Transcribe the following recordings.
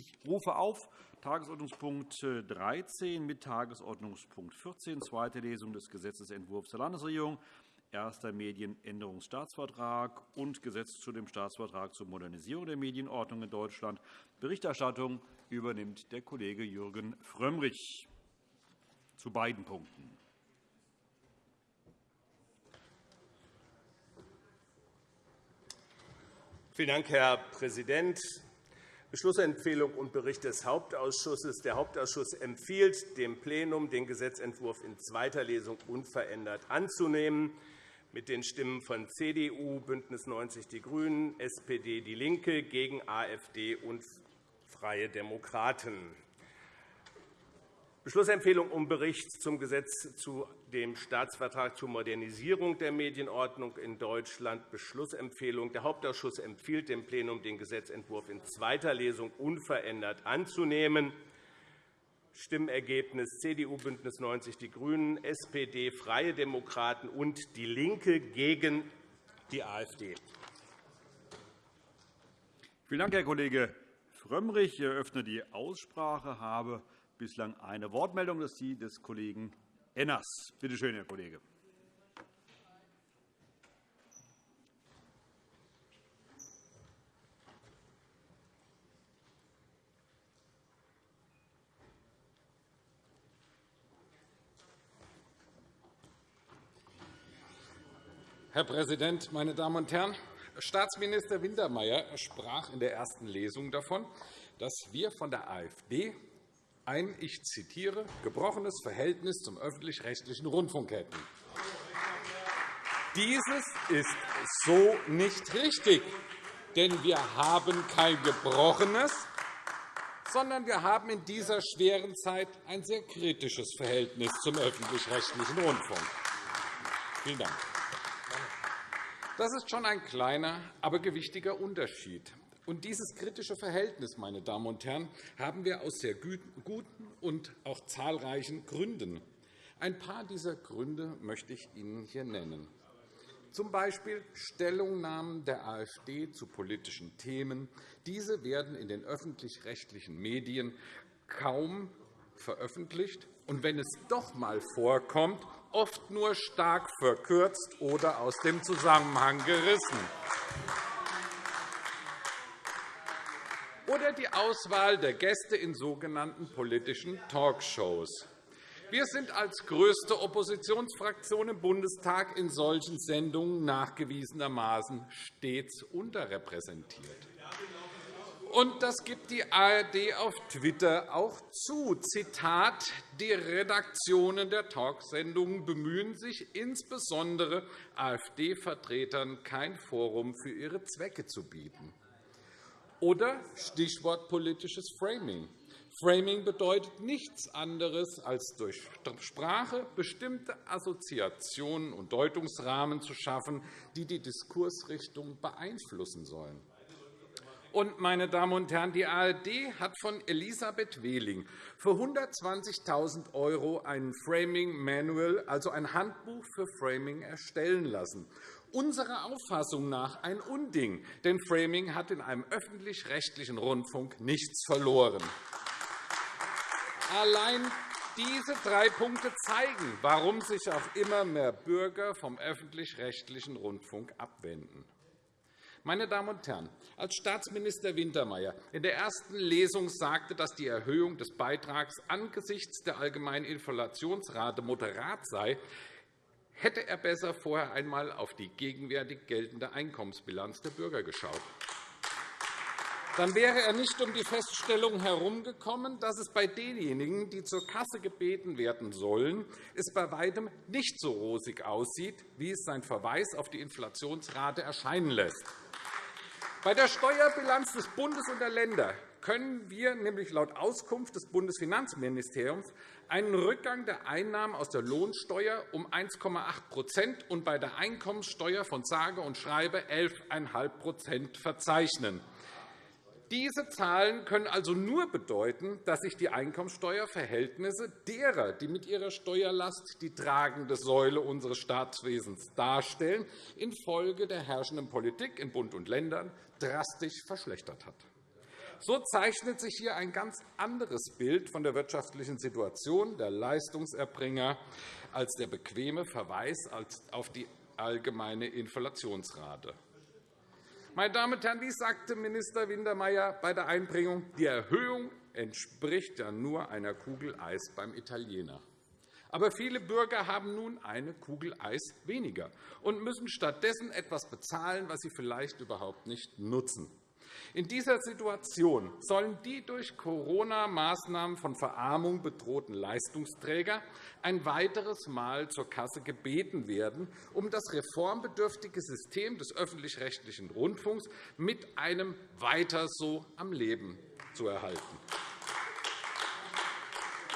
Ich rufe auf Tagesordnungspunkt 13 mit Tagesordnungspunkt 14, zweite Lesung des Gesetzentwurfs der Landesregierung, erster Medienänderungsstaatsvertrag und Gesetz zu dem Staatsvertrag zur Modernisierung der Medienordnung in Deutschland. Berichterstattung übernimmt der Kollege Jürgen Frömmrich zu beiden Punkten. Vielen Dank, Herr Präsident. Beschlussempfehlung und Bericht des Hauptausschusses. Der Hauptausschuss empfiehlt dem Plenum, den Gesetzentwurf in zweiter Lesung unverändert anzunehmen, mit den Stimmen von CDU, BÜNDNIS 90 die GRÜNEN, SPD, DIE LINKE gegen AfD und Freie Demokraten. Beschlussempfehlung um Bericht zum Gesetz zu dem Staatsvertrag zur Modernisierung der Medienordnung in Deutschland. Beschlussempfehlung. Der Hauptausschuss empfiehlt dem Plenum, den Gesetzentwurf in zweiter Lesung unverändert anzunehmen. Stimmergebnis CDU, BÜNDNIS 90 die GRÜNEN, SPD, Freie Demokraten und DIE LINKE gegen die AfD. Vielen Dank, Herr Kollege Frömmrich. Ich eröffne die Aussprache. habe bislang eine Wortmeldung. Das ist die des Kollegen Enners. Bitte schön, Herr Kollege. Herr Präsident, meine Damen und Herren! Staatsminister Wintermeyer sprach in der ersten Lesung davon, dass wir von der AfD ein, ich zitiere, gebrochenes Verhältnis zum öffentlich-rechtlichen Rundfunk hätten. Dieses ist so nicht richtig, denn wir haben kein gebrochenes, sondern wir haben in dieser schweren Zeit ein sehr kritisches Verhältnis zum öffentlich-rechtlichen Rundfunk. Vielen Dank. Das ist schon ein kleiner, aber gewichtiger Unterschied. Und dieses kritische Verhältnis, meine Damen und Herren, haben wir aus sehr guten und auch zahlreichen Gründen. Ein paar dieser Gründe möchte ich Ihnen hier nennen. Zum Beispiel Stellungnahmen der AfD zu politischen Themen. Diese werden in den öffentlich-rechtlichen Medien kaum veröffentlicht und wenn es doch einmal vorkommt, oft nur stark verkürzt oder aus dem Zusammenhang gerissen. Oder die Auswahl der Gäste in sogenannten politischen Talkshows. Wir sind als größte Oppositionsfraktion im Bundestag in solchen Sendungen nachgewiesenermaßen stets unterrepräsentiert. Und das gibt die ARD auf Twitter auch zu. Zitat, die Redaktionen der Talksendungen bemühen sich insbesondere, AfD-Vertretern kein Forum für ihre Zwecke zu bieten. Oder Stichwort politisches Framing. Framing bedeutet nichts anderes, als durch Sprache bestimmte Assoziationen und Deutungsrahmen zu schaffen, die die Diskursrichtung beeinflussen sollen. Und, meine Damen und Herren, die ARD hat von Elisabeth Wehling für 120.000 € ein Framing Manual, also ein Handbuch für Framing, erstellen lassen unserer Auffassung nach ein Unding, denn Framing hat in einem öffentlich-rechtlichen Rundfunk nichts verloren. Allein diese drei Punkte zeigen, warum sich auch immer mehr Bürger vom öffentlich-rechtlichen Rundfunk abwenden. Meine Damen und Herren, als Staatsminister Wintermeyer in der ersten Lesung sagte, dass die Erhöhung des Beitrags angesichts der allgemeinen Inflationsrate moderat sei, hätte er besser vorher einmal auf die gegenwärtig geltende Einkommensbilanz der Bürger geschaut. Dann wäre er nicht um die Feststellung herumgekommen, dass es bei denjenigen, die zur Kasse gebeten werden sollen, es bei weitem nicht so rosig aussieht, wie es sein Verweis auf die Inflationsrate erscheinen lässt. Bei der Steuerbilanz des Bundes und der Länder können wir nämlich laut Auskunft des Bundesfinanzministeriums einen Rückgang der Einnahmen aus der Lohnsteuer um 1,8% und bei der Einkommenssteuer von sage und schreibe 11,5% verzeichnen. Diese Zahlen können also nur bedeuten, dass sich die Einkommenssteuerverhältnisse derer, die mit ihrer Steuerlast die tragende Säule unseres Staatswesens darstellen, infolge der herrschenden Politik in Bund und Ländern drastisch verschlechtert hat. So zeichnet sich hier ein ganz anderes Bild von der wirtschaftlichen Situation der Leistungserbringer als der bequeme Verweis auf die allgemeine Inflationsrate. Meine Damen und Herren, wie sagte Minister Wintermeyer bei der Einbringung, die Erhöhung entspricht ja nur einer Kugel Eis beim Italiener. Aber viele Bürger haben nun eine Kugel Eis weniger und müssen stattdessen etwas bezahlen, was sie vielleicht überhaupt nicht nutzen. In dieser Situation sollen die durch Corona-Maßnahmen von Verarmung bedrohten Leistungsträger ein weiteres Mal zur Kasse gebeten werden, um das reformbedürftige System des öffentlich-rechtlichen Rundfunks mit einem Weiter so am Leben zu erhalten.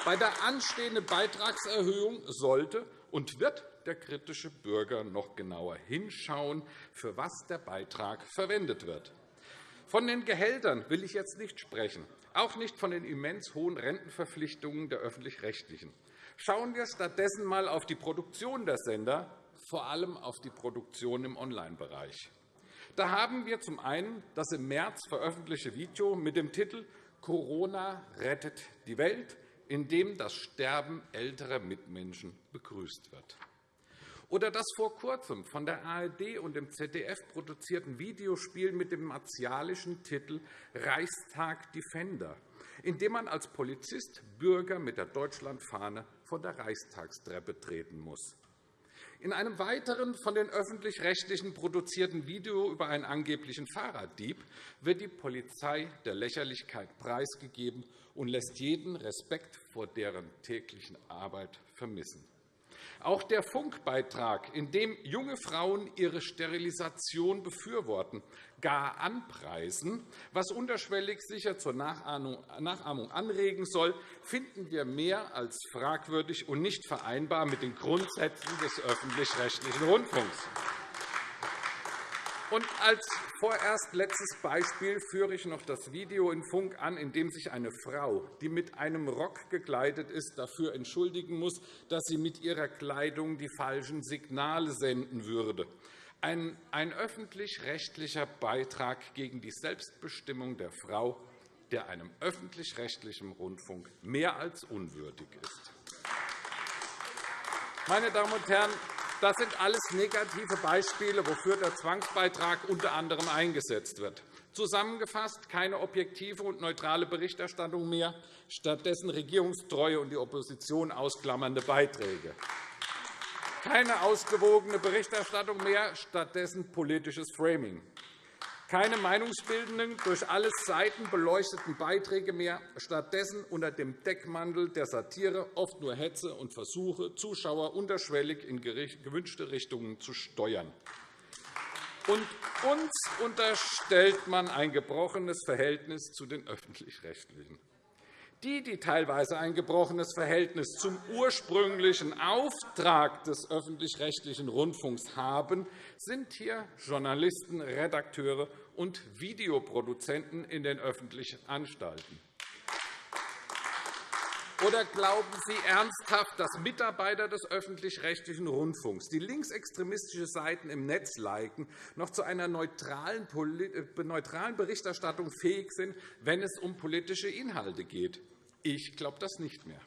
Bei der anstehenden Beitragserhöhung sollte und wird der kritische Bürger noch genauer hinschauen, für was der Beitrag verwendet wird. Von den Gehältern will ich jetzt nicht sprechen, auch nicht von den immens hohen Rentenverpflichtungen der Öffentlich-Rechtlichen. Schauen wir stattdessen einmal auf die Produktion der Sender, vor allem auf die Produktion im Online-Bereich. Da haben wir zum einen das im März veröffentlichte Video mit dem Titel Corona rettet die Welt, in dem das Sterben älterer Mitmenschen begrüßt wird oder das vor Kurzem von der ARD und dem ZDF produzierten Videospiel mit dem martialischen Titel Reichstag Defender, in dem man als Polizist Bürger mit der Deutschlandfahne von der Reichstagstreppe treten muss. In einem weiteren von den Öffentlich-Rechtlichen produzierten Video über einen angeblichen Fahrraddieb wird die Polizei der Lächerlichkeit preisgegeben und lässt jeden Respekt vor deren täglichen Arbeit vermissen. Auch der Funkbeitrag, in dem junge Frauen ihre Sterilisation befürworten, gar anpreisen, was unterschwellig sicher zur Nachahmung anregen soll, finden wir mehr als fragwürdig und nicht vereinbar mit den Grundsätzen des öffentlich-rechtlichen Rundfunks. Und als vorerst letztes Beispiel führe ich noch das Video in Funk an, in dem sich eine Frau, die mit einem Rock gekleidet ist, dafür entschuldigen muss, dass sie mit ihrer Kleidung die falschen Signale senden würde. Ein, ein öffentlich-rechtlicher Beitrag gegen die Selbstbestimmung der Frau, der einem öffentlich-rechtlichen Rundfunk mehr als unwürdig ist. Meine Damen und Herren, das sind alles negative Beispiele, wofür der Zwangsbeitrag unter anderem eingesetzt wird. Zusammengefasst keine objektive und neutrale Berichterstattung mehr, stattdessen Regierungstreue und die Opposition ausklammernde Beiträge. Keine ausgewogene Berichterstattung mehr, stattdessen politisches Framing. Keine meinungsbildenden, durch alle Seiten beleuchteten Beiträge mehr, stattdessen unter dem Deckmantel der Satire oft nur Hetze und Versuche, Zuschauer unterschwellig in gewünschte Richtungen zu steuern. Und uns unterstellt man ein gebrochenes Verhältnis zu den Öffentlich-Rechtlichen. Die, die teilweise ein gebrochenes Verhältnis zum ursprünglichen Auftrag des öffentlich-rechtlichen Rundfunks haben, sind hier Journalisten, Redakteure und Videoproduzenten in den öffentlichen Anstalten. Oder glauben Sie ernsthaft, dass Mitarbeiter des öffentlich-rechtlichen Rundfunks, die linksextremistische Seiten im Netz liken, noch zu einer neutralen Berichterstattung fähig sind, wenn es um politische Inhalte geht? Ich glaube das nicht mehr.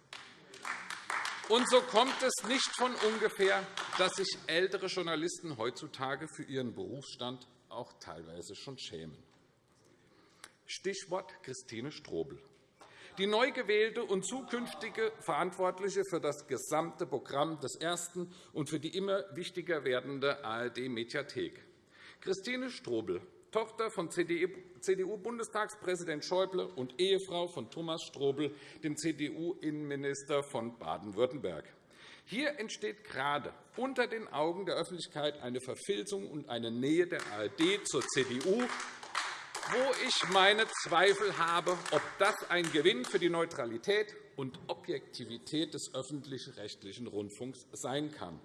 Und so kommt es nicht von ungefähr, dass sich ältere Journalisten heutzutage für ihren Berufsstand auch teilweise schon schämen. Stichwort Christine Strobel. Die neu gewählte und zukünftige Verantwortliche für das gesamte Programm des Ersten und für die immer wichtiger werdende ARD-Mediathek. Christine Strobel Tochter von CDU-Bundestagspräsident Schäuble und Ehefrau von Thomas Strobel, dem CDU-Innenminister von Baden-Württemberg. Hier entsteht gerade unter den Augen der Öffentlichkeit eine Verfilzung und eine Nähe der ARD zur CDU, wo ich meine Zweifel habe, ob das ein Gewinn für die Neutralität und Objektivität des öffentlich-rechtlichen Rundfunks sein kann.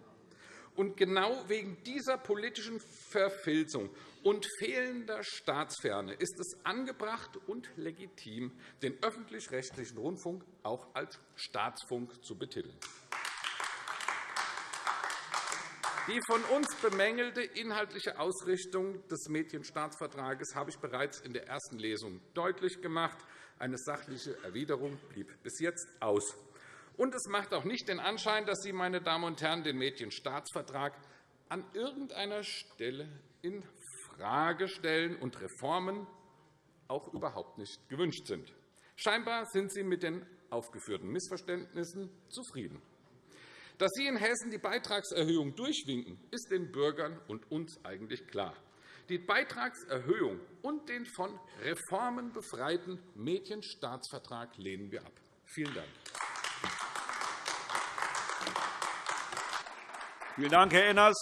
Und genau wegen dieser politischen Verfilzung und fehlender Staatsferne ist es angebracht und legitim, den öffentlich-rechtlichen Rundfunk auch als Staatsfunk zu betiteln. Die von uns bemängelte inhaltliche Ausrichtung des Medienstaatsvertrages habe ich bereits in der ersten Lesung deutlich gemacht. Eine sachliche Erwiderung blieb bis jetzt aus. Und es macht auch nicht den Anschein, dass Sie, meine Damen und Herren, den Medienstaatsvertrag an irgendeiner Stelle infrage stellen und Reformen auch überhaupt nicht gewünscht sind. Scheinbar sind Sie mit den aufgeführten Missverständnissen zufrieden. Dass Sie in Hessen die Beitragserhöhung durchwinken, ist den Bürgern und uns eigentlich klar. Die Beitragserhöhung und den von Reformen befreiten Medienstaatsvertrag lehnen wir ab. Vielen Dank. Vielen Dank, Herr Enners.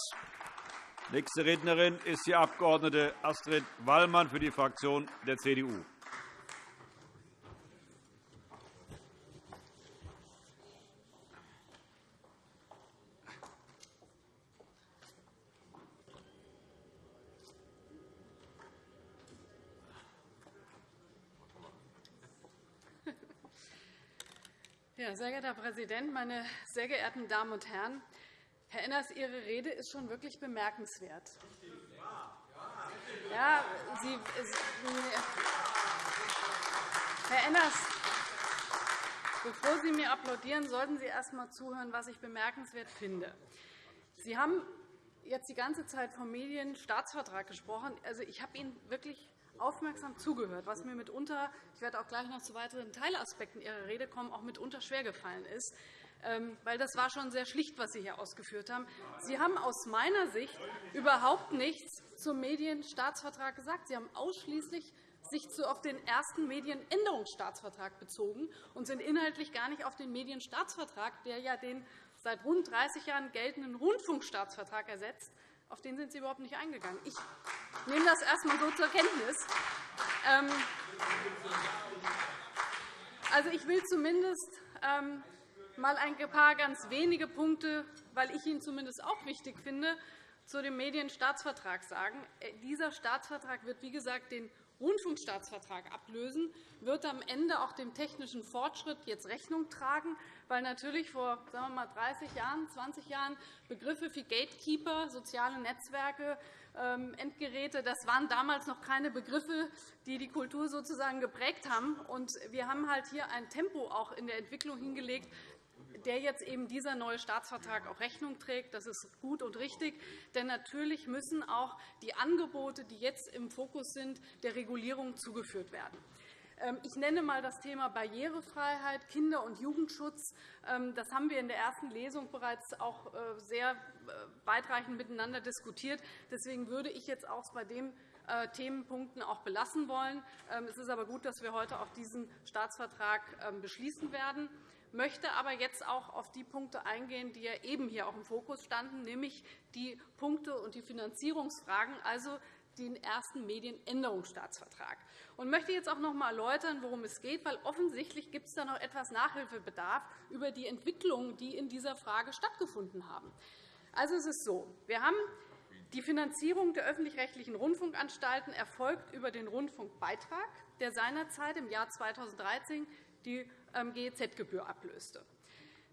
Nächste Rednerin ist die Abg. Astrid Wallmann für die Fraktion der CDU. Sehr geehrter Herr Präsident, meine sehr geehrten Damen und Herren! Herr Enners, Ihre Rede ist schon wirklich bemerkenswert. Ja, Sie, Herr Enners, bevor Sie mir applaudieren, sollten Sie erst einmal zuhören, was ich bemerkenswert finde. Sie haben jetzt die ganze Zeit vom Medienstaatsvertrag gesprochen. Also, ich habe Ihnen wirklich aufmerksam zugehört, was mir mitunter, ich werde auch gleich noch zu weiteren Teilaspekten Ihrer Rede kommen, auch mitunter schwergefallen ist, weil das war schon sehr schlicht, was Sie hier ausgeführt haben. Sie haben aus meiner Sicht überhaupt nichts zum Medienstaatsvertrag gesagt. Sie haben ausschließlich sich auf den ersten Medienänderungsstaatsvertrag bezogen und sind inhaltlich gar nicht auf den Medienstaatsvertrag, der ja den seit rund 30 Jahren geltenden Rundfunkstaatsvertrag ersetzt, auf den sind Sie überhaupt nicht eingegangen. Ich nehme das erst einmal so zur Kenntnis. Ähm, also, ich will zumindest ähm, mal ein paar ganz wenige Punkte, weil ich ihn zumindest auch wichtig finde, zu dem Medienstaatsvertrag sagen. Äh, dieser Staatsvertrag wird, wie gesagt, den Rundfunkstaatsvertrag ablösen, wird am Ende auch dem technischen Fortschritt jetzt Rechnung tragen, weil natürlich vor sagen wir mal, 30 Jahren, 20 Jahren Begriffe wie Gatekeeper, soziale Netzwerke, ähm, Endgeräte, das waren damals noch keine Begriffe, die die Kultur sozusagen geprägt haben. wir haben halt hier ein Tempo auch in der Entwicklung hingelegt, der jetzt eben dieser neue Staatsvertrag auch Rechnung trägt. Das ist gut und richtig. Denn natürlich müssen auch die Angebote, die jetzt im Fokus sind, der Regulierung zugeführt werden. Ähm, ich nenne einmal das Thema Barrierefreiheit, Kinder- und Jugendschutz. Ähm, das haben wir in der ersten Lesung bereits auch äh, sehr äh, weitreichend miteinander diskutiert. Deswegen würde ich jetzt auch bei den äh, Themenpunkten auch belassen wollen. Ähm, es ist aber gut, dass wir heute auch diesen Staatsvertrag beschließen werden möchte aber jetzt auch auf die Punkte eingehen, die ja eben hier auch im Fokus standen, nämlich die Punkte und die Finanzierungsfragen, also den ersten Medienänderungsstaatsvertrag. Ich möchte jetzt auch noch einmal erläutern, worum es geht, weil offensichtlich gibt es da noch etwas Nachhilfebedarf über die Entwicklungen, die in dieser Frage stattgefunden haben. Also, es ist so, wir haben die Finanzierung der öffentlich-rechtlichen Rundfunkanstalten erfolgt über den Rundfunkbeitrag, der seinerzeit im Jahr 2013 die GEZ-Gebühr ablöste.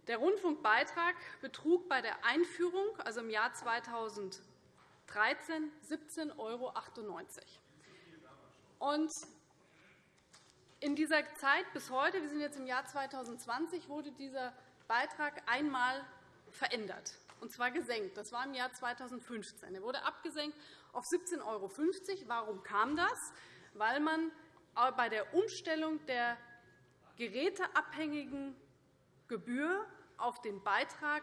Der Rundfunkbeitrag betrug bei der Einführung, also im Jahr 2013, 17,98 €. In dieser Zeit bis heute, wir sind jetzt im Jahr 2020, wurde dieser Beitrag einmal verändert, und zwar gesenkt. Das war im Jahr 2015. Er wurde abgesenkt auf 17,50 €. Warum kam das? Weil man bei der Umstellung der geräteabhängigen Gebühr auf den Beitrag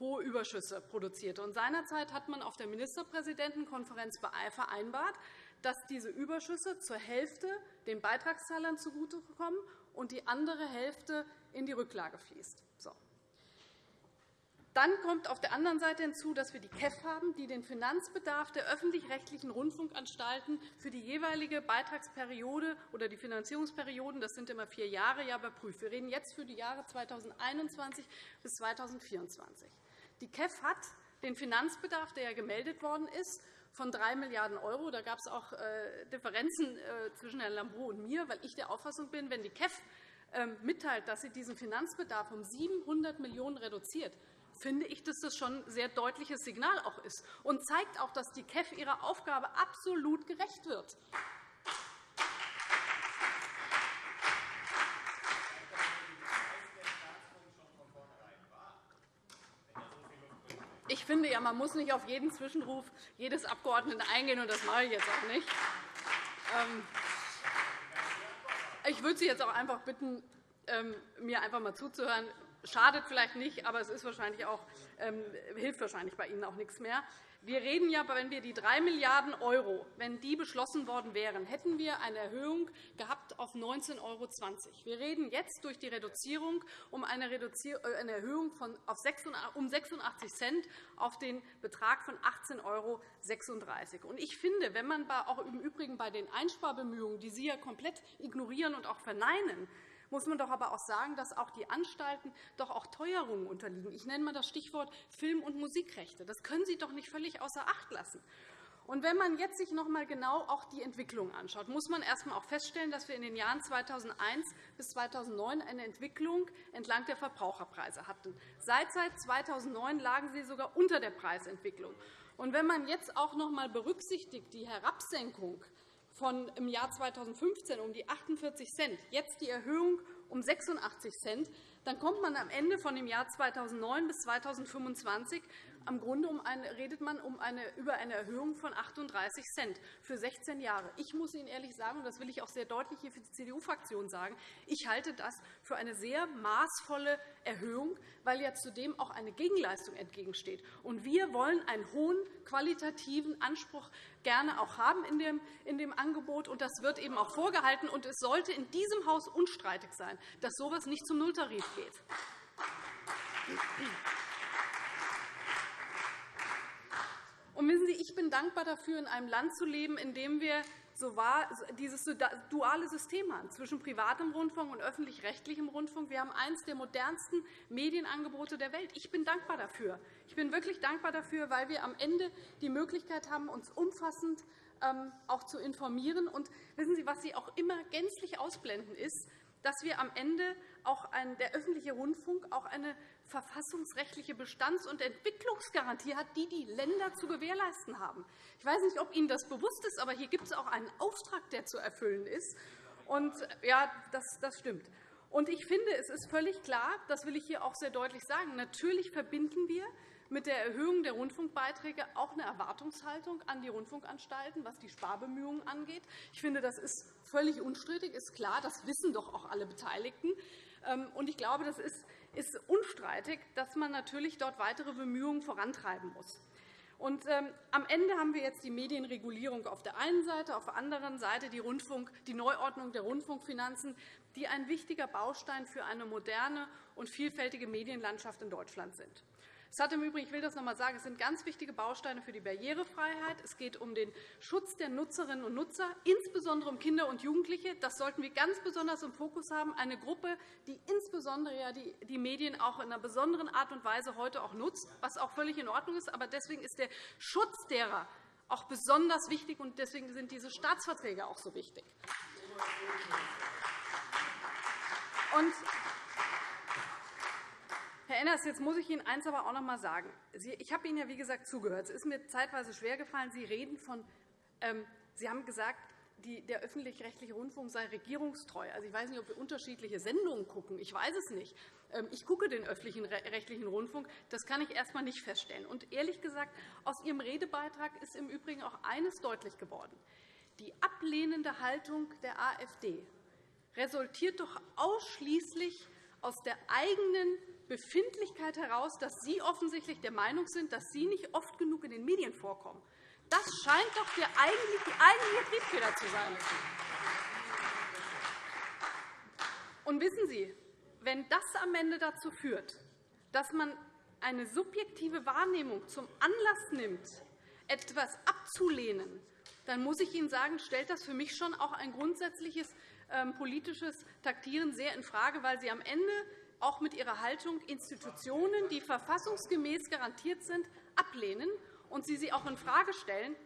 hohe Überschüsse produzierte. seinerzeit hat man auf der Ministerpräsidentenkonferenz vereinbart, dass diese Überschüsse zur Hälfte den Beitragszahlern zugutekommen und die andere Hälfte in die Rücklage fließt. Dann kommt auf der anderen Seite hinzu, dass wir die KEF haben, die den Finanzbedarf der öffentlich-rechtlichen Rundfunkanstalten für die jeweilige Beitragsperiode oder die Finanzierungsperioden, das sind immer vier Jahre, ja überprüft. Wir reden jetzt für die Jahre 2021 bis 2024. Die KEF hat den Finanzbedarf, der ja gemeldet worden ist, von 3 Milliarden €. Da gab es auch äh, Differenzen äh, zwischen Herrn Lambrou und mir, weil ich der Auffassung bin, wenn die KEF ähm, mitteilt, dass sie diesen Finanzbedarf um 700 Millionen € reduziert, finde ich, dass das schon ein sehr deutliches Signal auch ist und zeigt auch, dass die KEF ihrer Aufgabe absolut gerecht wird. Ich finde, ja, man muss nicht auf jeden Zwischenruf jedes Abgeordneten eingehen, und das mache ich jetzt auch nicht. Ähm, ich würde Sie jetzt auch einfach bitten, ähm, mir einfach mal zuzuhören. Schadet vielleicht nicht, aber es ist wahrscheinlich auch, ähm, hilft wahrscheinlich bei Ihnen auch nichts mehr. Wir reden ja, wenn wir die 3 Milliarden € wenn die beschlossen worden wären, hätten wir eine Erhöhung gehabt auf 19,20 €. Wir reden jetzt durch die Reduzierung um eine, äh, Erhöhung von um 86 Cent auf den Betrag von 18,36 €. Ich finde, wenn man auch im Übrigen bei den Einsparbemühungen, die Sie ja komplett ignorieren und auch verneinen, muss man doch aber auch sagen, dass auch die Anstalten doch auch Teuerungen unterliegen. Ich nenne einmal das Stichwort Film- und Musikrechte. Das können Sie doch nicht völlig außer Acht lassen. Und wenn man jetzt sich noch einmal genau auch die Entwicklung anschaut, muss man erst einmal auch feststellen, dass wir in den Jahren 2001 bis 2009 eine Entwicklung entlang der Verbraucherpreise hatten. Seit 2009 lagen sie sogar unter der Preisentwicklung. Und wenn man jetzt auch noch einmal berücksichtigt die Herabsenkung von im Jahr 2015 um die 48 Cent, jetzt die Erhöhung um 86 Cent, dann kommt man am Ende von dem Jahr 2009 bis 2025 am Grunde um eine, redet man um eine, über eine Erhöhung von 38 Cent für 16 Jahre. Ich muss Ihnen ehrlich sagen, und das will ich auch sehr deutlich hier für die CDU-Fraktion sagen, ich halte das für eine sehr maßvolle Erhöhung, weil ja zudem auch eine Gegenleistung entgegensteht. Und wir wollen einen hohen qualitativen Anspruch gerne auch haben in dem, in dem Angebot. Und das wird eben auch vorgehalten. Und es sollte in diesem Haus unstreitig sein, dass so etwas nicht zum Nulltarif geht. Und wissen Sie, ich bin dankbar dafür, in einem Land zu leben, in dem wir so war, dieses duale System haben zwischen privatem Rundfunk und öffentlich-rechtlichem Rundfunk. Wir haben eines der modernsten Medienangebote der Welt. Ich bin dankbar dafür. Ich bin wirklich dankbar dafür, weil wir am Ende die Möglichkeit haben, uns umfassend ähm, auch zu informieren. Und wissen Sie, was Sie auch immer gänzlich ausblenden, ist, dass wir am Ende auch der öffentliche Rundfunk auch eine verfassungsrechtliche Bestands- und Entwicklungsgarantie hat, die die Länder zu gewährleisten haben. Ich weiß nicht, ob Ihnen das bewusst ist, aber hier gibt es auch einen Auftrag, der zu erfüllen ist. Und, ja, das, das stimmt. Und ich finde, es ist völlig klar, das will ich hier auch sehr deutlich sagen, natürlich verbinden wir mit der Erhöhung der Rundfunkbeiträge auch eine Erwartungshaltung an die Rundfunkanstalten, was die Sparbemühungen angeht. Ich finde, das ist völlig unstrittig, ist klar. Das wissen doch auch alle Beteiligten. Ähm, und ich glaube, das ist unstreitig, dass man natürlich dort weitere Bemühungen vorantreiben muss. Und, ähm, am Ende haben wir jetzt die Medienregulierung auf der einen Seite, auf der anderen Seite die, Rundfunk, die Neuordnung der Rundfunkfinanzen, die ein wichtiger Baustein für eine moderne und vielfältige Medienlandschaft in Deutschland sind. Es hat im Übrigen, ich will das noch einmal sagen, es sind ganz wichtige Bausteine für die Barrierefreiheit. Es geht um den Schutz der Nutzerinnen und Nutzer, insbesondere um Kinder und Jugendliche. Das sollten wir ganz besonders im Fokus haben. Eine Gruppe, die insbesondere die Medien auch in einer besonderen Art und Weise heute auch nutzt, was auch völlig in Ordnung ist. Aber deswegen ist der Schutz derer auch besonders wichtig, und deswegen sind diese Staatsverträge auch so wichtig. Und Herr Enners, jetzt muss ich Ihnen eines aber auch noch einmal sagen. Ich habe Ihnen ja, wie gesagt, zugehört. Es ist mir zeitweise schwergefallen. Sie reden von, ähm, Sie haben gesagt, der öffentlich-rechtliche Rundfunk sei regierungstreu. Also, ich weiß nicht, ob wir unterschiedliche Sendungen gucken. Ich weiß es nicht. Ähm, ich gucke den öffentlich-rechtlichen Rundfunk. Das kann ich erst einmal nicht feststellen. Und ehrlich gesagt, aus Ihrem Redebeitrag ist im Übrigen auch eines deutlich geworden. Die ablehnende Haltung der AfD resultiert doch ausschließlich aus der eigenen Befindlichkeit heraus, dass Sie offensichtlich der Meinung sind, dass Sie nicht oft genug in den Medien vorkommen. Das scheint doch die eigentliche Triebfeder zu sein. Und wissen Sie, wenn das am Ende dazu führt, dass man eine subjektive Wahrnehmung zum Anlass nimmt, etwas abzulehnen, dann muss ich Ihnen sagen, stellt das für mich schon auch ein grundsätzliches ähm, politisches Taktieren sehr infrage, weil Sie am Ende auch mit ihrer Haltung Institutionen, die verfassungsgemäß garantiert sind, ablehnen und Sie sie auch infrage stellen.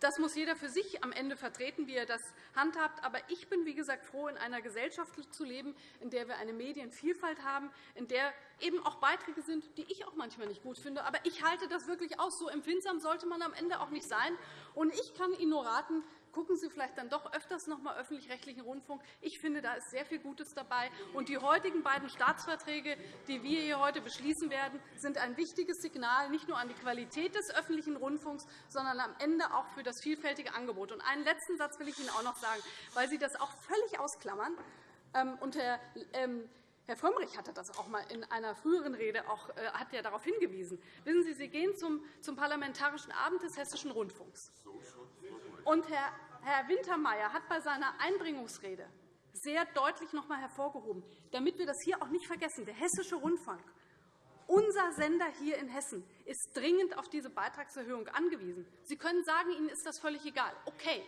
das muss jeder für sich am Ende vertreten, wie er das handhabt. Aber ich bin, wie gesagt, froh, in einer Gesellschaft zu leben, in der wir eine Medienvielfalt haben, in der eben auch Beiträge sind, die ich auch manchmal nicht gut finde. Aber ich halte das wirklich aus. So empfindsam sollte man am Ende auch nicht sein. Und ich kann Ihnen nur raten, gucken Sie vielleicht dann doch öfters noch einmal öffentlich-rechtlichen Rundfunk. Ich finde, da ist sehr viel Gutes dabei. Und die heutigen beiden Staatsverträge, die wir hier heute beschließen werden, sind ein wichtiges Signal nicht nur an die Qualität des öffentlichen Rundfunks, sondern am Ende auch für das vielfältige Angebot. Und einen letzten Satz will ich Ihnen auch noch sagen, weil Sie das auch völlig ausklammern. Ähm, und Herr ähm, Herr Frömmrich hatte das auch einmal in einer früheren Rede auch, äh, hat ja darauf hingewiesen. Wissen Sie, Sie gehen zum, zum Parlamentarischen Abend des Hessischen Rundfunks. Und Herr, Wintermeyer hat bei seiner Einbringungsrede sehr deutlich noch einmal hervorgehoben, damit wir das hier auch nicht vergessen, der Hessische Rundfunk, unser Sender hier in Hessen, ist dringend auf diese Beitragserhöhung angewiesen. Sie können sagen, Ihnen ist das völlig egal. Okay.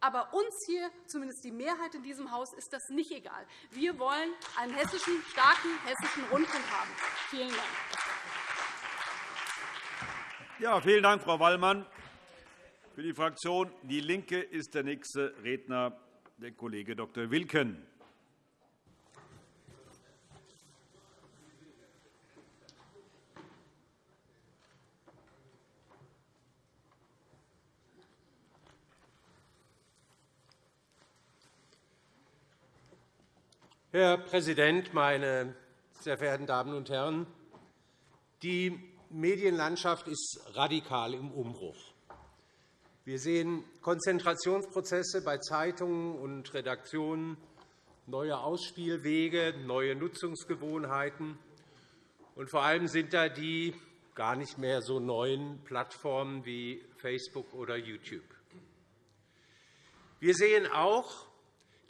Aber uns hier, zumindest die Mehrheit in diesem Haus, ist das nicht egal. Wir wollen einen hessischen, starken hessischen Rundfunk haben. Vielen Dank. Ja, vielen Dank, Frau Wallmann. Für die Fraktion DIE LINKE ist der nächste Redner der Kollege Dr. Wilken. Herr Präsident, meine sehr verehrten Damen und Herren! Die Medienlandschaft ist radikal im Umbruch. Wir sehen Konzentrationsprozesse bei Zeitungen und Redaktionen, neue Ausspielwege, neue Nutzungsgewohnheiten. Und vor allem sind da die gar nicht mehr so neuen Plattformen wie Facebook oder YouTube. Wir sehen auch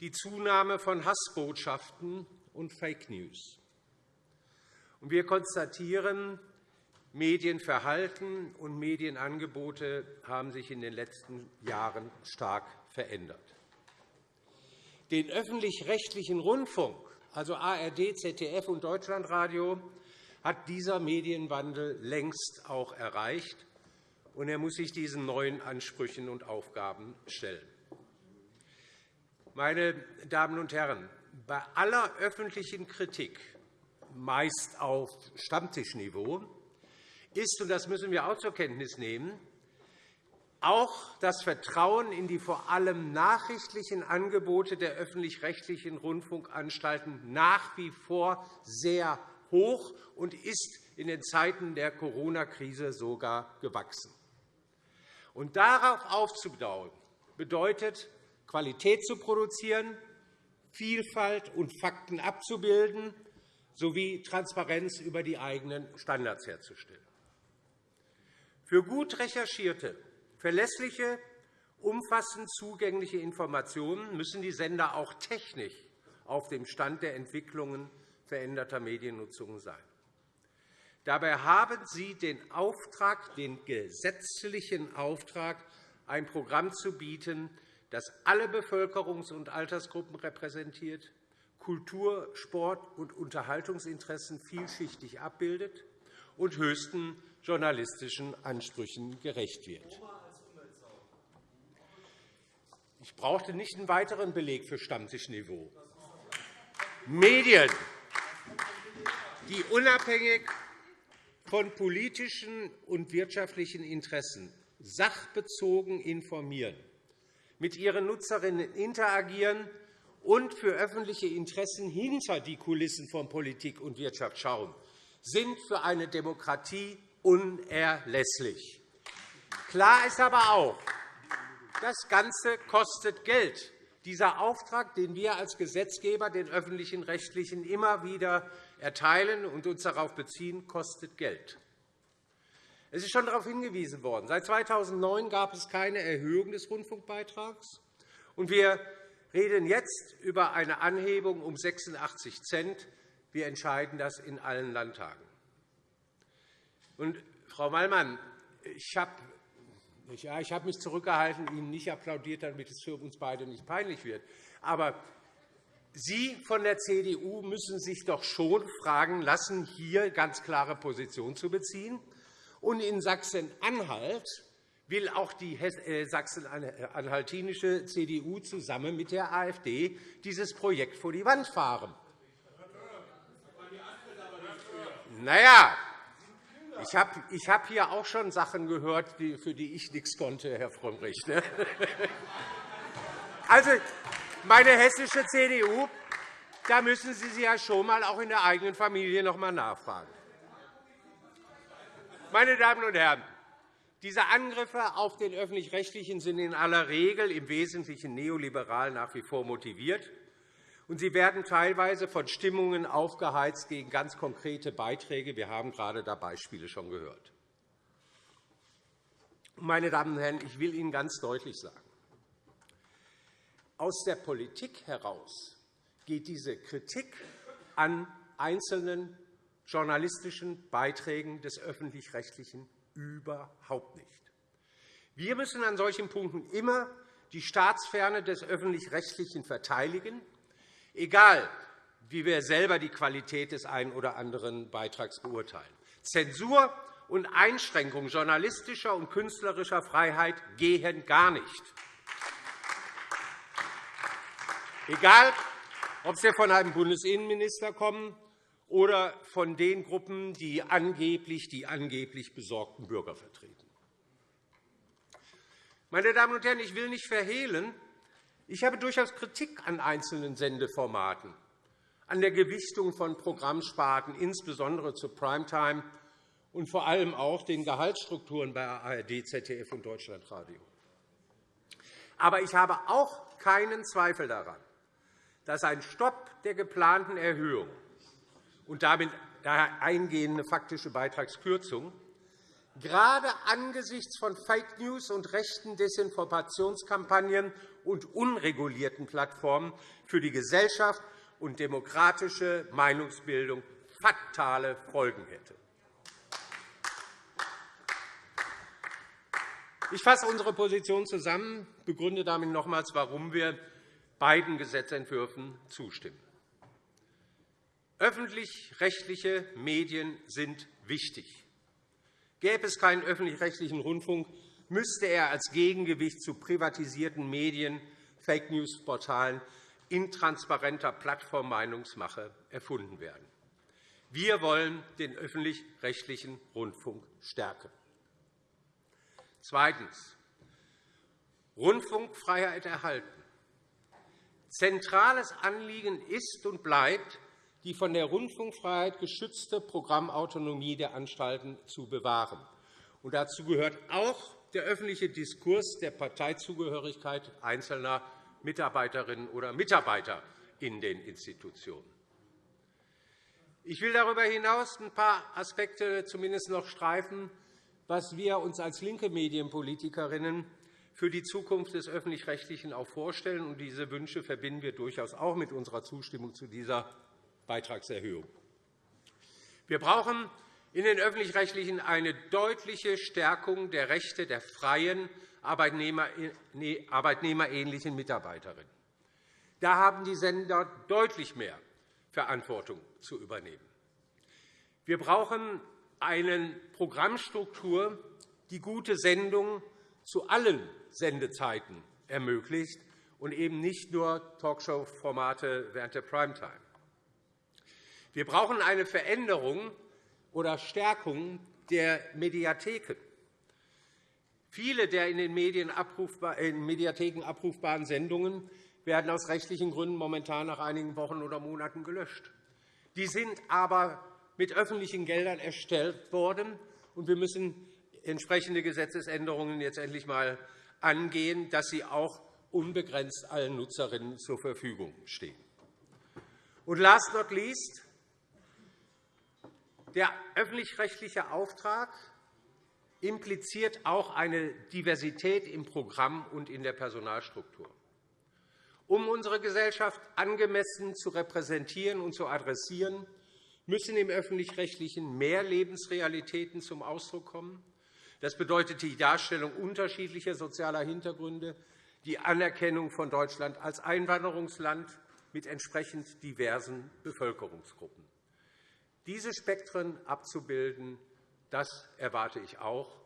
die Zunahme von Hassbotschaften und Fake News. Wir konstatieren, Medienverhalten und Medienangebote haben sich in den letzten Jahren stark verändert. Den öffentlich-rechtlichen Rundfunk, also ARD, ZDF und Deutschlandradio, hat dieser Medienwandel längst auch erreicht, und er muss sich diesen neuen Ansprüchen und Aufgaben stellen. Meine Damen und Herren, bei aller öffentlichen Kritik, meist auf Stammtischniveau, ist, und das müssen wir auch zur Kenntnis nehmen, auch das Vertrauen in die vor allem nachrichtlichen Angebote der öffentlich-rechtlichen Rundfunkanstalten nach wie vor sehr hoch und ist in den Zeiten der Corona-Krise sogar gewachsen. Und darauf aufzubauen, bedeutet, Qualität zu produzieren, Vielfalt und Fakten abzubilden sowie Transparenz über die eigenen Standards herzustellen. Für gut recherchierte, verlässliche, umfassend zugängliche Informationen müssen die Sender auch technisch auf dem Stand der Entwicklungen veränderter Mediennutzung sein. Dabei haben Sie den Auftrag, den gesetzlichen Auftrag, ein Programm zu bieten, das alle Bevölkerungs- und Altersgruppen repräsentiert, Kultur-, Sport- und Unterhaltungsinteressen vielschichtig abbildet und höchsten journalistischen Ansprüchen gerecht wird. Ich brauchte nicht einen weiteren Beleg für Stammtischniveau. Medien, die unabhängig von politischen und wirtschaftlichen Interessen sachbezogen informieren, mit ihren Nutzerinnen interagieren und für öffentliche Interessen hinter die Kulissen von Politik und Wirtschaft schauen, sind für eine Demokratie unerlässlich. Klar ist aber auch, das Ganze kostet Geld. Dieser Auftrag, den wir als Gesetzgeber den öffentlichen Rechtlichen immer wieder erteilen und uns darauf beziehen, kostet Geld. Es ist schon darauf hingewiesen worden. Seit 2009 gab es keine Erhöhung des Rundfunkbeitrags. und Wir reden jetzt über eine Anhebung um 86 Cent. Wir entscheiden das in allen Landtagen. Und, Frau Wallmann, ich habe ja, habe mich zurückgehalten, Ihnen nicht applaudiert, damit es für uns beide nicht peinlich wird. Aber Sie von der CDU müssen sich doch schon fragen lassen, hier ganz klare Position zu beziehen. Und in Sachsen-Anhalt will auch die äh, sachsen-anhaltinische CDU zusammen mit der AfD dieses Projekt vor die Wand fahren. Na ja, ich habe ich hab hier auch schon Sachen gehört, für die ich nichts konnte, Herr Frömmrich. Ne? Also, meine hessische CDU, da müssen Sie sich ja schon einmal auch in der eigenen Familie noch einmal nachfragen. Meine Damen und Herren, diese Angriffe auf den Öffentlich-Rechtlichen sind in aller Regel im Wesentlichen neoliberal nach wie vor motiviert, und sie werden teilweise von Stimmungen aufgeheizt gegen ganz konkrete Beiträge. Wir haben gerade da Beispiele schon gehört. Meine Damen und Herren, ich will Ihnen ganz deutlich sagen, aus der Politik heraus geht diese Kritik an einzelnen journalistischen Beiträgen des Öffentlich-Rechtlichen überhaupt nicht. Wir müssen an solchen Punkten immer die Staatsferne des Öffentlich-Rechtlichen verteidigen, egal wie wir selber die Qualität des einen oder anderen Beitrags beurteilen. Zensur und Einschränkung journalistischer und künstlerischer Freiheit gehen gar nicht. Egal, ob sie von einem Bundesinnenminister kommen oder von den Gruppen, die angeblich die angeblich besorgten Bürger vertreten. Meine Damen und Herren, ich will nicht verhehlen, ich habe durchaus Kritik an einzelnen Sendeformaten, an der Gewichtung von Programmsparten, insbesondere zur Primetime und vor allem auch den Gehaltsstrukturen bei ARD, ZDF und Deutschlandradio. Aber ich habe auch keinen Zweifel daran, dass ein Stopp der geplanten Erhöhung und damit daher eingehende faktische Beitragskürzung gerade angesichts von Fake News und rechten Desinformationskampagnen und unregulierten Plattformen für die Gesellschaft und demokratische Meinungsbildung fatale Folgen hätte. Ich fasse unsere Position zusammen, begründe damit nochmals, warum wir beiden Gesetzentwürfen zustimmen. Öffentlich-rechtliche Medien sind wichtig. Gäbe es keinen öffentlich-rechtlichen Rundfunk, müsste er als Gegengewicht zu privatisierten Medien, Fake-News-Portalen, intransparenter Plattformmeinungsmache erfunden werden. Wir wollen den öffentlich-rechtlichen Rundfunk stärken. Zweitens. Rundfunkfreiheit erhalten. Zentrales Anliegen ist und bleibt, die von der Rundfunkfreiheit geschützte Programmautonomie der Anstalten zu bewahren. Und dazu gehört auch der öffentliche Diskurs der Parteizugehörigkeit einzelner Mitarbeiterinnen oder Mitarbeiter in den Institutionen. Ich will darüber hinaus ein paar Aspekte zumindest noch streifen, was wir uns als linke Medienpolitikerinnen für die Zukunft des Öffentlich-Rechtlichen auch vorstellen. diese Wünsche verbinden wir durchaus auch mit unserer Zustimmung zu dieser Beitragserhöhung. Wir brauchen in den Öffentlich-Rechtlichen eine deutliche Stärkung der Rechte der freien, arbeitnehmerähnlichen Mitarbeiterinnen. Da haben die Sender deutlich mehr Verantwortung zu übernehmen. Wir brauchen eine Programmstruktur, die gute Sendungen zu allen Sendezeiten ermöglicht und eben nicht nur Talkshow-Formate während der Primetime. Wir brauchen eine Veränderung oder Stärkung der Mediatheken. Viele der in den Mediatheken abrufbaren Sendungen werden aus rechtlichen Gründen momentan nach einigen Wochen oder Monaten gelöscht. Die sind aber mit öffentlichen Geldern erstellt worden, und wir müssen entsprechende Gesetzesänderungen jetzt endlich einmal angehen, dass sie auch unbegrenzt allen Nutzerinnen zur Verfügung stehen. Und last not least, der öffentlich-rechtliche Auftrag impliziert auch eine Diversität im Programm und in der Personalstruktur. Um unsere Gesellschaft angemessen zu repräsentieren und zu adressieren, müssen im Öffentlich-Rechtlichen mehr Lebensrealitäten zum Ausdruck kommen. Das bedeutet die Darstellung unterschiedlicher sozialer Hintergründe, die Anerkennung von Deutschland als Einwanderungsland mit entsprechend diversen Bevölkerungsgruppen. Diese Spektren abzubilden, das erwarte ich auch.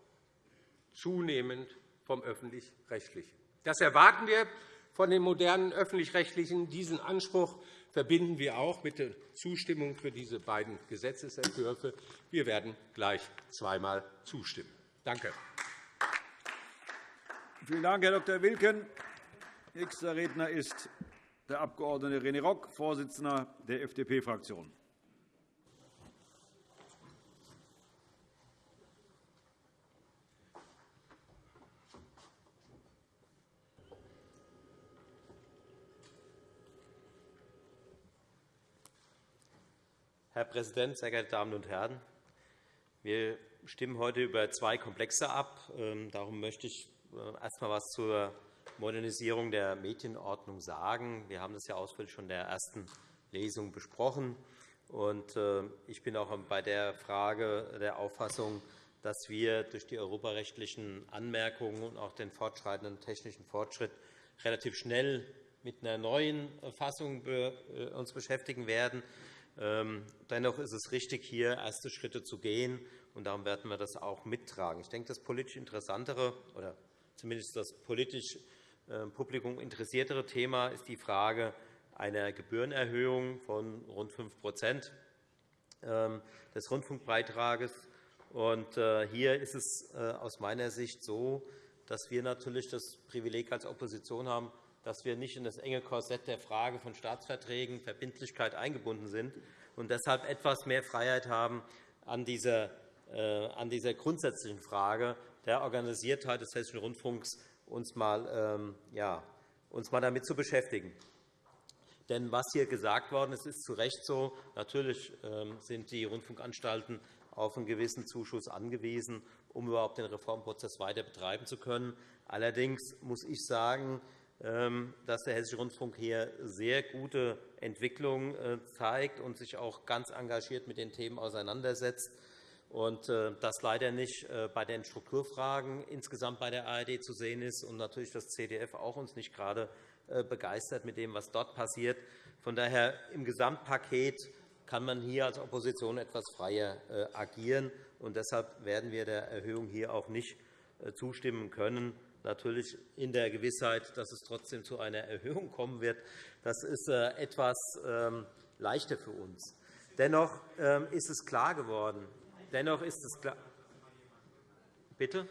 zunehmend vom Öffentlich-Rechtlichen. Das erwarten wir von den modernen Öffentlich-Rechtlichen. Diesen Anspruch verbinden wir auch mit der Zustimmung für diese beiden Gesetzentwürfe. Wir werden gleich zweimal zustimmen. Danke. Vielen Dank, Herr Dr. Wilken. Nächster Redner ist der Abg. René Rock, Vorsitzender der FDP-Fraktion. Herr Präsident, sehr geehrte Damen und Herren! Wir stimmen heute über zwei Komplexe ab. Ähm, darum möchte ich äh, erst einmal etwas zur Modernisierung der Medienordnung sagen. Wir haben das ja ausführlich schon in der ersten Lesung besprochen. Äh, ich bin auch bei der Frage der Auffassung, dass wir durch die europarechtlichen Anmerkungen und auch den fortschreitenden technischen Fortschritt relativ schnell mit einer neuen Fassung äh, uns beschäftigen werden. Ähm, dennoch ist es richtig, hier erste Schritte zu gehen, und darum werden wir das auch mittragen. Ich denke, das politisch interessantere oder zumindest das politisch äh, Publikum interessiertere Thema ist die Frage einer Gebührenerhöhung von rund 5% ähm, des Rundfunkbeitrages. Äh, hier ist es äh, aus meiner Sicht so, dass wir natürlich das Privileg als Opposition haben, dass wir nicht in das enge Korsett der Frage von Staatsverträgen, Verbindlichkeit eingebunden sind und deshalb etwas mehr Freiheit haben, an dieser, äh, an dieser grundsätzlichen Frage der Organisiertheit des Hessischen Rundfunks uns mal, ähm, ja, uns mal damit zu beschäftigen. Denn was hier gesagt worden ist, ist zu Recht so. Natürlich ähm, sind die Rundfunkanstalten auf einen gewissen Zuschuss angewiesen, um überhaupt den Reformprozess weiter betreiben zu können. Allerdings muss ich sagen, dass der Hessische Rundfunk hier sehr gute Entwicklungen äh, zeigt und sich auch ganz engagiert mit den Themen auseinandersetzt und äh, das leider nicht äh, bei den Strukturfragen insgesamt bei der ARD zu sehen ist und natürlich das CDF auch uns nicht gerade begeistert mit dem, was dort passiert. Von daher im Gesamtpaket kann man hier als Opposition etwas freier agieren. und Deshalb werden wir der Erhöhung hier auch nicht zustimmen können natürlich in der Gewissheit, dass es trotzdem zu einer Erhöhung kommen wird. Das ist äh, etwas ähm, leichter für uns. Dennoch ähm, ist es klar geworden. Dennoch ist es klar. Bitte?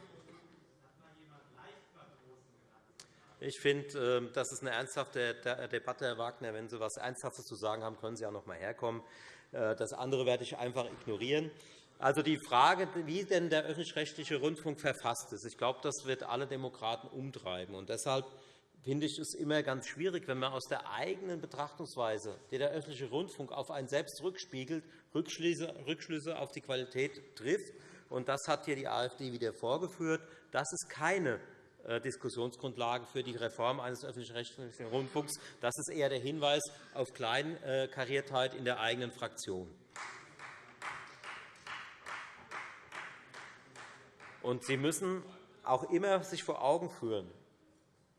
Ich finde, ähm, das ist eine ernsthafte Debatte, Herr Wagner. Wenn Sie etwas Ernsthaftes zu sagen haben, können Sie auch noch einmal herkommen. Äh, das andere werde ich einfach ignorieren. Also die Frage, wie denn der öffentlich-rechtliche Rundfunk verfasst ist, ich glaube, das wird alle Demokraten umtreiben. Und deshalb finde ich es immer ganz schwierig, wenn man aus der eigenen Betrachtungsweise, die der öffentliche Rundfunk auf einen selbst rückspiegelt, Rückschlüsse auf die Qualität trifft. Und das hat hier die AfD wieder vorgeführt. Das ist keine äh, Diskussionsgrundlage für die Reform eines öffentlich-rechtlichen Rundfunks. Das ist eher der Hinweis auf Kleinkariertheit in der eigenen Fraktion. Und Sie müssen auch immer sich vor Augen führen,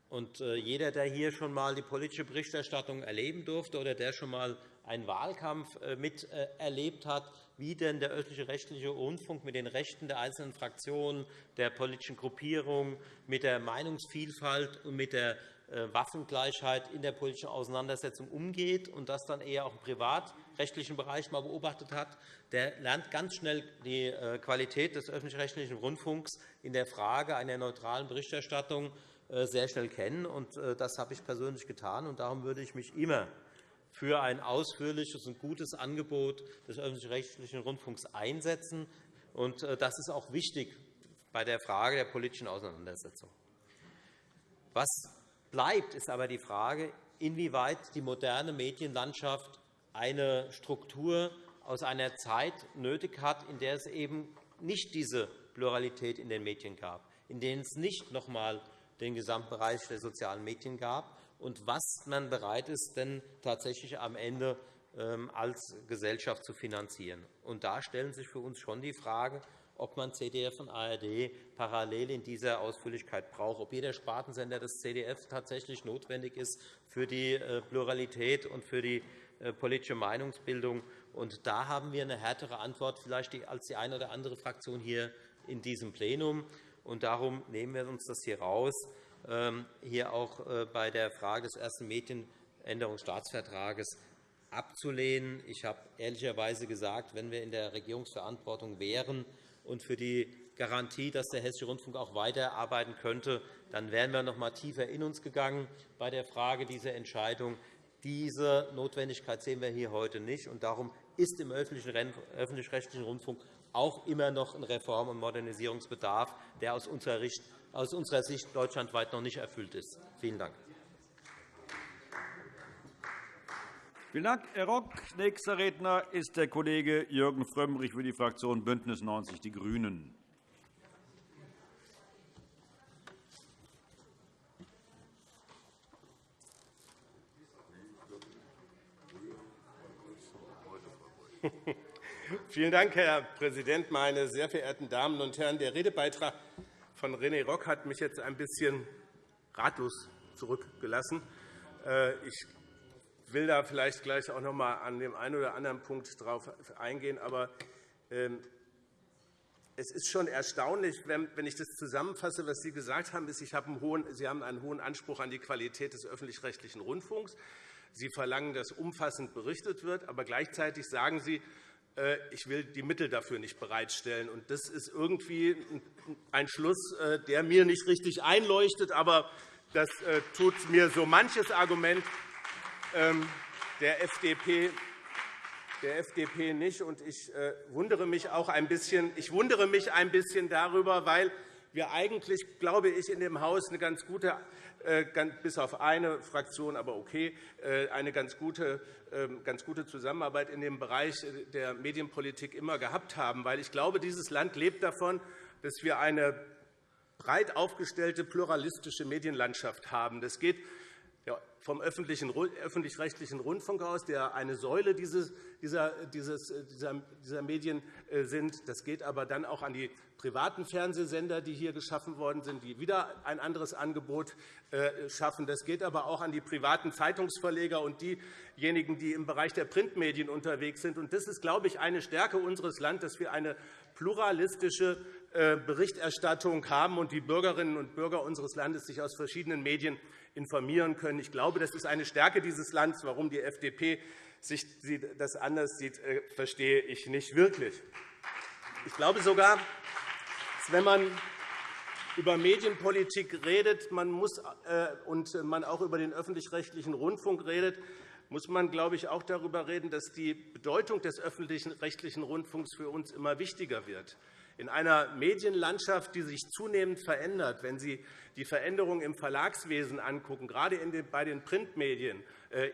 und äh, jeder, der hier schon einmal die politische Berichterstattung erleben durfte oder der schon einmal einen Wahlkampf äh, miterlebt hat, wie denn der öffentliche rechtliche Rundfunk mit den Rechten der einzelnen Fraktionen, der politischen Gruppierungen, mit der Meinungsvielfalt und mit der äh, Waffengleichheit in der politischen Auseinandersetzung umgeht und das dann eher auch im privatrechtlichen Bereich mal beobachtet hat, der lernt ganz schnell die äh, Qualität des öffentlich-rechtlichen Rundfunks in der Frage einer neutralen Berichterstattung äh, sehr schnell kennen. Das habe ich persönlich getan. Darum würde ich mich immer für ein ausführliches und gutes Angebot des öffentlich-rechtlichen Rundfunks einsetzen. Das ist auch wichtig bei der Frage der politischen Auseinandersetzung. Was bleibt, ist aber die Frage, inwieweit die moderne Medienlandschaft eine Struktur aus einer Zeit nötig hat, in der es eben nicht diese Pluralität in den Medien gab, in denen es nicht noch einmal den Gesamtbereich der sozialen Medien gab und was man bereit ist, denn tatsächlich am Ende ähm, als Gesellschaft zu finanzieren. Und da stellen sich für uns schon die Frage, ob man CDF und ARD parallel in dieser Ausführlichkeit braucht, ob jeder Spartensender des CDF tatsächlich notwendig ist für die äh, Pluralität und für die politische Meinungsbildung. Und da haben wir eine härtere Antwort vielleicht als die eine oder andere Fraktion hier in diesem Plenum. Darum nehmen wir uns das hier raus, ähm, hier auch äh, bei der Frage des ersten Medienänderungsstaatsvertrages abzulehnen. Ich habe ehrlicherweise gesagt, wenn wir in der Regierungsverantwortung wären und für die Garantie, dass der Hessische Rundfunk auch weiterarbeiten könnte, dann wären wir noch einmal tiefer in uns gegangen bei der Frage dieser Entscheidung. Diese Notwendigkeit sehen wir hier heute nicht. Und darum ist im öffentlich-rechtlichen Rundfunk auch immer noch ein Reform- und Modernisierungsbedarf, der aus unserer Sicht deutschlandweit noch nicht erfüllt ist. Vielen Dank. Vielen Dank, Herr Rock. Nächster Redner ist der Kollege Jürgen Frömmrich für die Fraktion BÜNDNIS 90 die GRÜNEN. Vielen Dank, Herr Präsident, meine sehr verehrten Damen und Herren! Der Redebeitrag von René Rock hat mich jetzt ein bisschen ratlos zurückgelassen. Äh, ich will da vielleicht gleich auch noch einmal an dem einen oder anderen Punkt darauf eingehen. Aber ähm, es ist schon erstaunlich, wenn ich das zusammenfasse, was Sie gesagt haben, ist, Sie haben einen hohen Anspruch an die Qualität des öffentlich-rechtlichen Rundfunks. Sie verlangen, dass umfassend berichtet wird, aber gleichzeitig sagen Sie, äh, ich will die Mittel dafür nicht bereitstellen. Das ist irgendwie ein Schluss, äh, der mir nicht richtig einleuchtet, aber das äh, tut mir so manches Argument ähm, der FDP der FDP nicht. Ich wundere mich auch ein bisschen, ich wundere mich ein bisschen darüber, weil wir eigentlich, glaube ich, in dem Haus eine ganz gute bis auf eine Fraktion, aber okay, äh, eine ganz gute, ähm, ganz gute Zusammenarbeit in dem Bereich der Medienpolitik immer gehabt haben. Weil ich glaube, dieses Land lebt davon, dass wir eine breit aufgestellte pluralistische Medienlandschaft haben. Das geht vom öffentlich-rechtlichen Rundfunk aus, der eine Säule dieser, Medien äh, sind. Das geht aber dann auch an die privaten Fernsehsender, die hier geschaffen worden sind, die wieder ein anderes Angebot äh, schaffen. Das geht aber auch an die privaten Zeitungsverleger und diejenigen, die im Bereich der Printmedien unterwegs sind. Das ist, glaube ich, eine Stärke unseres Landes, dass wir eine pluralistische äh, Berichterstattung haben und die Bürgerinnen und Bürger unseres Landes sich aus verschiedenen Medien informieren können. Ich glaube, das ist eine Stärke dieses Landes. Warum die FDP sich das anders sieht, äh, verstehe ich nicht wirklich. Ich glaube sogar, dass, wenn man über Medienpolitik redet man muss, äh, und man auch über den öffentlich-rechtlichen Rundfunk redet, muss man, glaube ich, auch darüber reden, dass die Bedeutung des öffentlich-rechtlichen Rundfunks für uns immer wichtiger wird. In einer Medienlandschaft, die sich zunehmend verändert, wenn Sie die Veränderungen im Verlagswesen angucken, gerade bei den Printmedien,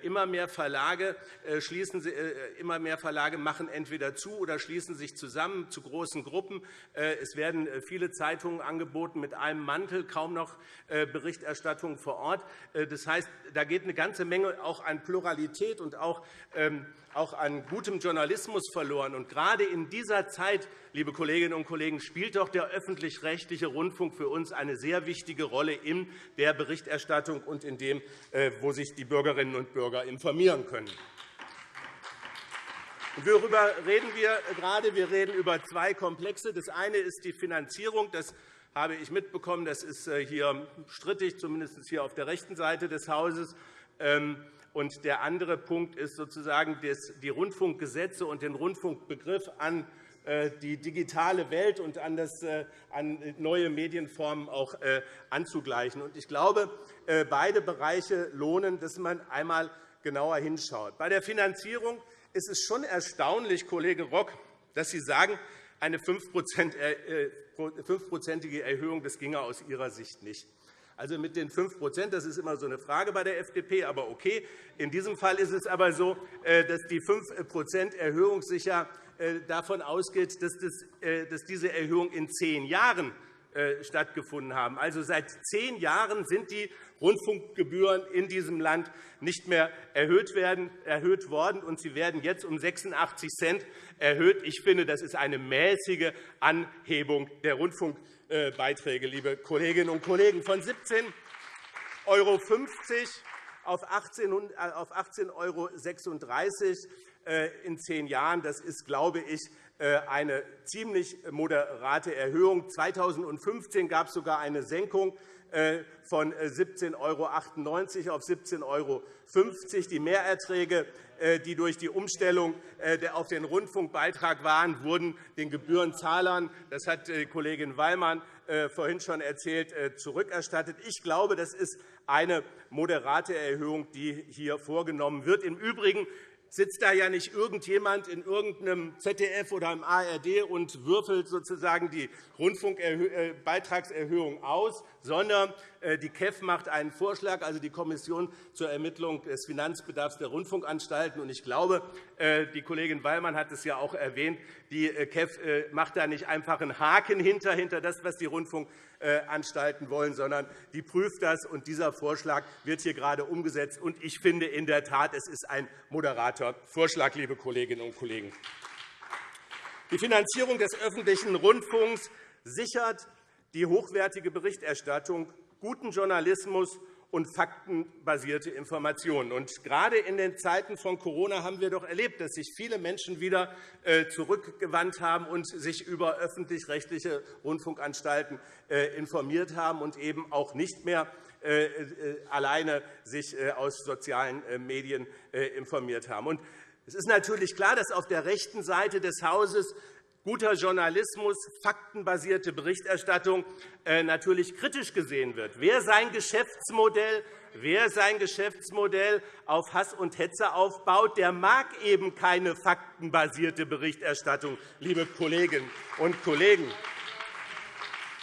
immer mehr, Verlage äh, schließen, äh, immer mehr Verlage machen entweder zu oder schließen sich zusammen zu großen Gruppen. Es werden viele Zeitungen angeboten mit einem Mantel, kaum noch Berichterstattung vor Ort. Das heißt, da geht eine ganze Menge auch an Pluralität und auch ähm, auch an gutem Journalismus verloren. Und gerade in dieser Zeit, liebe Kolleginnen und Kollegen, spielt doch der öffentlich-rechtliche Rundfunk für uns eine sehr wichtige Rolle in der Berichterstattung und in dem, wo sich die Bürgerinnen und Bürger informieren können. Worüber reden wir gerade? Wir reden über zwei Komplexe. Das eine ist die Finanzierung. Das habe ich mitbekommen. Das ist äh, hier strittig, zumindest hier auf der rechten Seite des Hauses. Ähm, und der andere Punkt ist sozusagen die Rundfunkgesetze und den Rundfunkbegriff an die digitale Welt und an, das, äh, an neue Medienformen auch anzugleichen. Ich glaube, beide Bereiche lohnen, dass man einmal genauer hinschaut. Bei der Finanzierung ist es schon erstaunlich, Kollege Rock, dass Sie sagen, eine 5-prozentige Erhöhung das ginge aus Ihrer Sicht nicht. Also mit den 5% das ist immer so eine Frage bei der FDP, aber okay. In diesem Fall ist es aber so, äh, dass die 5% Erhöhung sicher äh, davon ausgeht, äh, dass diese Erhöhung in zehn Jahren stattgefunden haben. Also seit zehn Jahren sind die Rundfunkgebühren in diesem Land nicht mehr erhöht, werden, erhöht worden, und sie werden jetzt um 86 Cent erhöht. Ich finde, das ist eine mäßige Anhebung der Rundfunkgebühren. Äh, Beiträge, liebe Kolleginnen und Kollegen, von 17,50 € auf 18,36 €. In zehn Jahren. Das ist, glaube ich, eine ziemlich moderate Erhöhung. 2015 gab es sogar eine Senkung von 17,98 € auf 17,50 €. Die Mehrerträge äh, die durch die Umstellung äh, auf den Rundfunkbeitrag waren, wurden den Gebührenzahlern, das hat Kollegin Wallmann äh, vorhin schon erzählt, zurückerstattet. Ich glaube, das ist eine moderate Erhöhung, die hier vorgenommen wird. Im Übrigen sitzt da ja nicht irgendjemand in irgendeinem ZDF oder im ARD und würfelt sozusagen die Rundfunkbeitragserhöhung aus, sondern äh, die KEF macht einen Vorschlag, also die Kommission zur Ermittlung des Finanzbedarfs der Rundfunkanstalten. Ich glaube, äh, die Kollegin Wallmann hat es ja auch erwähnt, die äh, KEF macht da nicht einfach einen Haken hinter, hinter das, was die Rundfunkanstalten Anstalten wollen, sondern die prüft das. Und dieser Vorschlag wird hier gerade umgesetzt. Ich finde in der Tat, es ist ein moderater Vorschlag, liebe Kolleginnen und Kollegen. Die Finanzierung des öffentlichen Rundfunks sichert die hochwertige Berichterstattung, guten Journalismus und faktenbasierte Informationen. Und gerade in den Zeiten von Corona haben wir doch erlebt, dass sich viele Menschen wieder äh, zurückgewandt haben und sich über öffentlich-rechtliche Rundfunkanstalten äh, informiert haben und eben auch nicht mehr äh, alleine sich aus sozialen Medien informiert haben. Es ist natürlich klar, dass auf der rechten Seite des Hauses guter Journalismus, faktenbasierte Berichterstattung äh, natürlich kritisch gesehen wird. Wer sein Geschäftsmodell Wer sein Geschäftsmodell auf Hass und Hetze aufbaut, der mag eben keine faktenbasierte Berichterstattung, liebe Kolleginnen und Kollegen.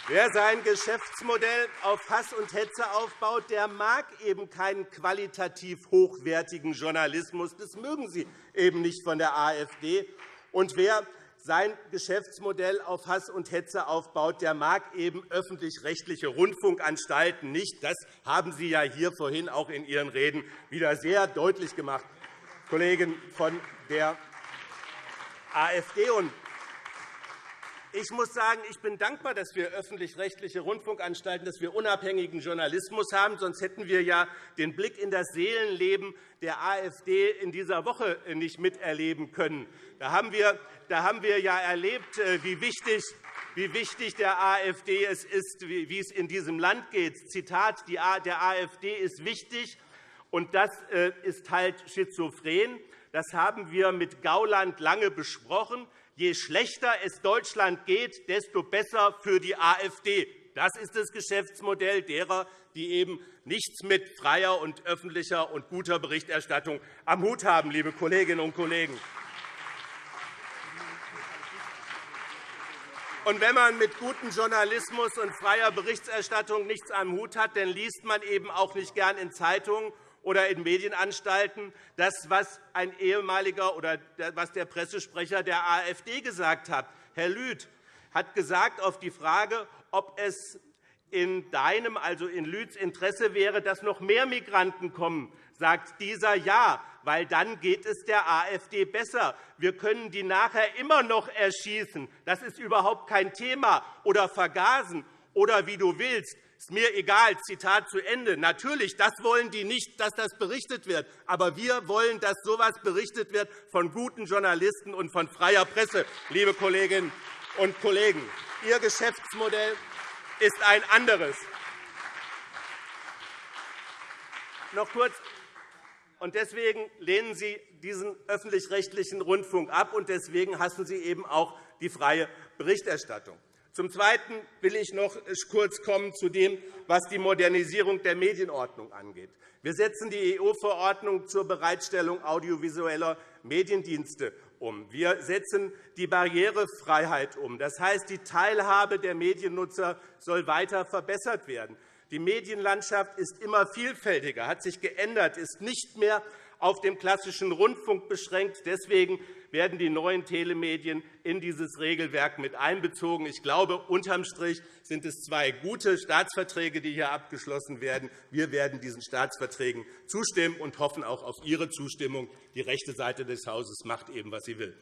Wer sein Geschäftsmodell auf Hass und Hetze aufbaut, der mag eben keinen qualitativ hochwertigen Journalismus. Das mögen Sie eben nicht von der AfD. Und wer sein Geschäftsmodell auf Hass und Hetze aufbaut, der mag eben öffentlich-rechtliche Rundfunkanstalten nicht. Das haben Sie ja hier vorhin auch in Ihren Reden wieder sehr deutlich gemacht, Kollegen von der AfD. Ich muss sagen, ich bin dankbar, dass wir öffentlich-rechtliche Rundfunkanstalten, dass wir unabhängigen Journalismus haben. Sonst hätten wir ja den Blick in das Seelenleben der AfD in dieser Woche nicht miterleben können. Da haben wir, da haben wir ja erlebt, äh, wie wichtig wie wichtig der AfD es ist, wie es in diesem Land geht. Zitat, der AfD ist wichtig, und das äh, ist halt schizophren. Das haben wir mit Gauland lange besprochen. Je schlechter es Deutschland geht, desto besser für die AfD. Das ist das Geschäftsmodell derer, die eben nichts mit freier und öffentlicher und guter Berichterstattung am Hut haben, liebe Kolleginnen und Kollegen. Und wenn man mit gutem Journalismus und freier Berichterstattung nichts am Hut hat, dann liest man eben auch nicht gern in Zeitungen oder in Medienanstalten das, was ein ehemaliger oder was der Pressesprecher der AfD gesagt hat. Herr Lüth hat gesagt auf die Frage, ob es in deinem, also in Lüths Interesse wäre, dass noch mehr Migranten kommen, sagt dieser Ja, weil dann geht es der AfD besser. Wir können die nachher immer noch erschießen. Das ist überhaupt kein Thema. Oder vergasen oder wie du willst ist mir egal, Zitat zu Ende. Natürlich, das wollen die nicht, dass das berichtet wird. Aber wir wollen, dass so etwas berichtet wird von guten Journalisten und von freier Presse, liebe Kolleginnen und Kollegen. Ihr Geschäftsmodell ist ein anderes. Noch kurz. Und deswegen lehnen Sie diesen öffentlich-rechtlichen Rundfunk ab, und deswegen hassen Sie eben auch die freie Berichterstattung. Zum Zweiten will ich noch kurz kommen zu dem, was die Modernisierung der Medienordnung angeht. Wir setzen die EU-Verordnung zur Bereitstellung audiovisueller Mediendienste um. Wir setzen die Barrierefreiheit um. Das heißt, die Teilhabe der Mediennutzer soll weiter verbessert werden. Die Medienlandschaft ist immer vielfältiger, hat sich geändert, ist nicht mehr auf dem klassischen Rundfunk beschränkt. Deswegen werden die neuen Telemedien in dieses Regelwerk mit einbezogen. Ich glaube, unterm Strich sind es zwei gute Staatsverträge, die hier abgeschlossen werden. Wir werden diesen Staatsverträgen zustimmen und hoffen auch auf Ihre Zustimmung. Die rechte Seite des Hauses macht eben, was sie will.